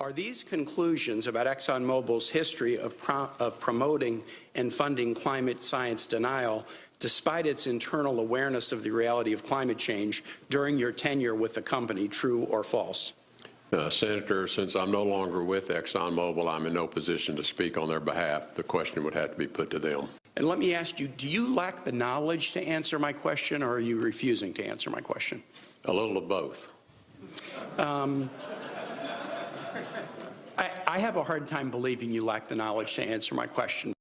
Are these conclusions about ExxonMobil's history of, pro of promoting and funding climate science denial, despite its internal awareness of the reality of climate change during your tenure with the company, true or false? Uh, Senator, since I'm no longer with ExxonMobil, I'm in no position to speak on their behalf. The question would have to be put to them. And let me ask you, do you lack the knowledge to answer my question, or are you refusing to answer my question? A little of both. Um, I, I have a hard time believing you lack the knowledge to answer my question.